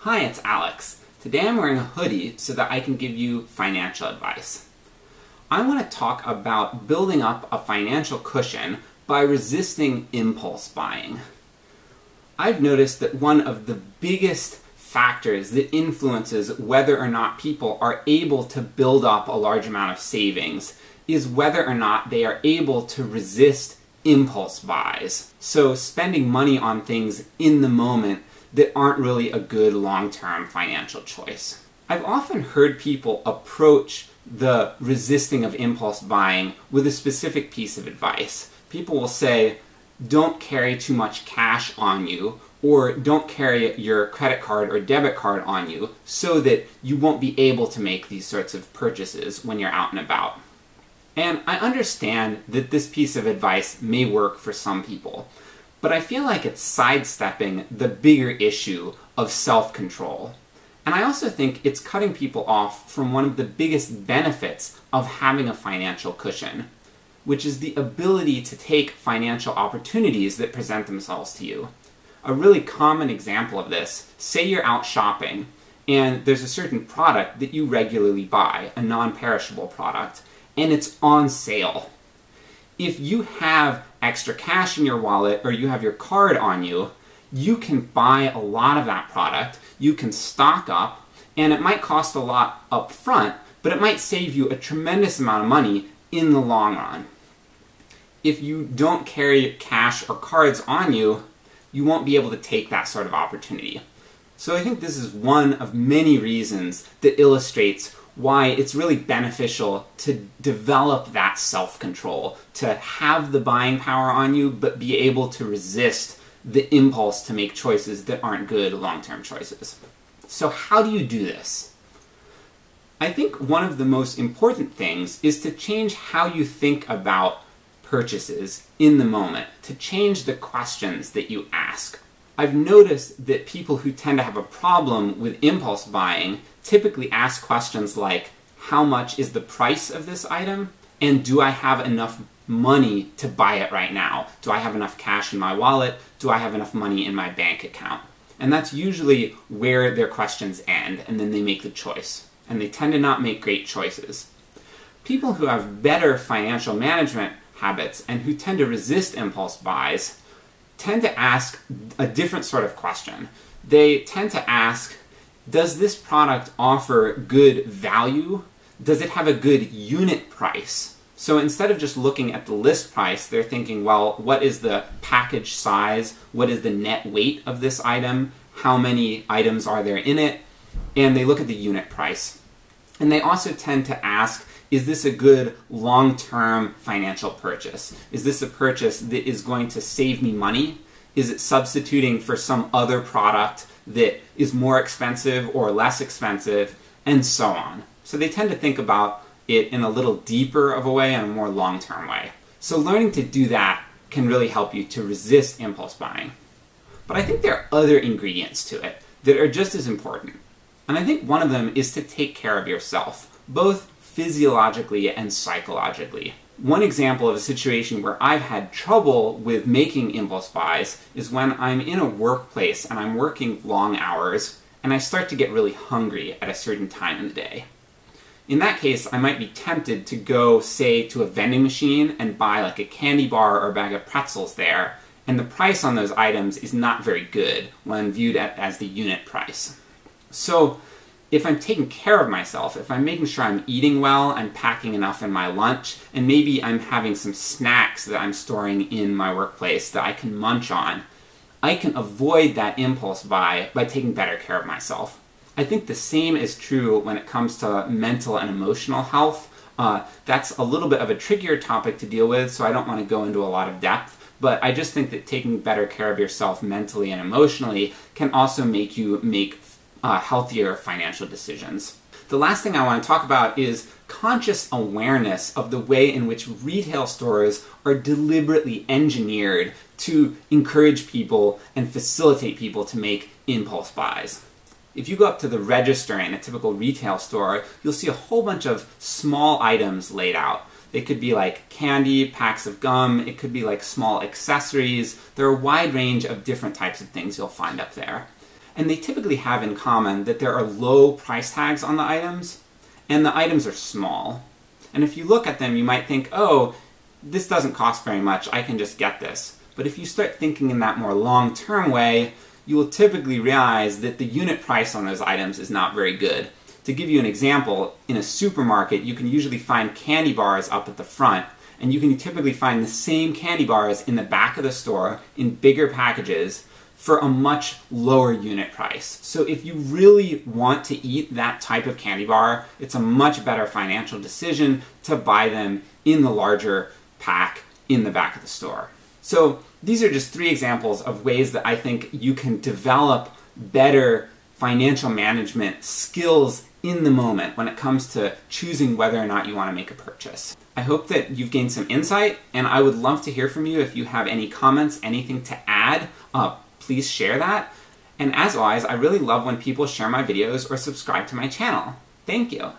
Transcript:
Hi, it's Alex. Today I'm wearing a hoodie so that I can give you financial advice. I want to talk about building up a financial cushion by resisting impulse buying. I've noticed that one of the biggest factors that influences whether or not people are able to build up a large amount of savings is whether or not they are able to resist impulse buys. So spending money on things in the moment that aren't really a good long-term financial choice. I've often heard people approach the resisting of impulse buying with a specific piece of advice. People will say, don't carry too much cash on you, or don't carry your credit card or debit card on you so that you won't be able to make these sorts of purchases when you're out and about. And I understand that this piece of advice may work for some people, but I feel like it's sidestepping the bigger issue of self-control. And I also think it's cutting people off from one of the biggest benefits of having a financial cushion, which is the ability to take financial opportunities that present themselves to you. A really common example of this, say you're out shopping, and there's a certain product that you regularly buy, a non-perishable product, and it's on sale. If you have extra cash in your wallet or you have your card on you, you can buy a lot of that product, you can stock up, and it might cost a lot up front, but it might save you a tremendous amount of money in the long run. If you don't carry cash or cards on you, you won't be able to take that sort of opportunity. So I think this is one of many reasons that illustrates why it's really beneficial to develop that self-control, to have the buying power on you, but be able to resist the impulse to make choices that aren't good long-term choices. So how do you do this? I think one of the most important things is to change how you think about purchases in the moment, to change the questions that you ask. I've noticed that people who tend to have a problem with impulse buying typically ask questions like, how much is the price of this item? And do I have enough money to buy it right now? Do I have enough cash in my wallet? Do I have enough money in my bank account? And that's usually where their questions end, and then they make the choice. And they tend to not make great choices. People who have better financial management habits and who tend to resist impulse buys tend to ask a different sort of question. They tend to ask, does this product offer good value? Does it have a good unit price? So instead of just looking at the list price, they're thinking, well, what is the package size? What is the net weight of this item? How many items are there in it? And they look at the unit price. And they also tend to ask, is this a good long-term financial purchase? Is this a purchase that is going to save me money? Is it substituting for some other product that is more expensive or less expensive, and so on. So they tend to think about it in a little deeper of a way and a more long-term way. So learning to do that can really help you to resist impulse buying. But I think there are other ingredients to it that are just as important. And I think one of them is to take care of yourself, both physiologically and psychologically. One example of a situation where I've had trouble with making impulse buys is when I'm in a workplace and I'm working long hours and I start to get really hungry at a certain time in the day. In that case, I might be tempted to go, say, to a vending machine and buy like a candy bar or a bag of pretzels there, and the price on those items is not very good when viewed at, as the unit price. So if I'm taking care of myself, if I'm making sure I'm eating well, I'm packing enough in my lunch, and maybe I'm having some snacks that I'm storing in my workplace that I can munch on, I can avoid that impulse buy by taking better care of myself. I think the same is true when it comes to mental and emotional health. Uh, that's a little bit of a trickier topic to deal with, so I don't want to go into a lot of depth, but I just think that taking better care of yourself mentally and emotionally can also make you make uh, healthier financial decisions. The last thing I want to talk about is conscious awareness of the way in which retail stores are deliberately engineered to encourage people and facilitate people to make impulse buys. If you go up to the register in a typical retail store, you'll see a whole bunch of small items laid out. They could be like candy, packs of gum, it could be like small accessories. There are a wide range of different types of things you'll find up there. And they typically have in common that there are low price tags on the items, and the items are small. And if you look at them, you might think, oh, this doesn't cost very much, I can just get this. But if you start thinking in that more long term way, you will typically realize that the unit price on those items is not very good. To give you an example, in a supermarket, you can usually find candy bars up at the front, and you can typically find the same candy bars in the back of the store in bigger packages for a much lower unit price. So if you really want to eat that type of candy bar, it's a much better financial decision to buy them in the larger pack in the back of the store. So these are just three examples of ways that I think you can develop better financial management skills in the moment when it comes to choosing whether or not you want to make a purchase. I hope that you've gained some insight, and I would love to hear from you if you have any comments, anything to add. Uh, please share that. And as always, I really love when people share my videos or subscribe to my channel. Thank you.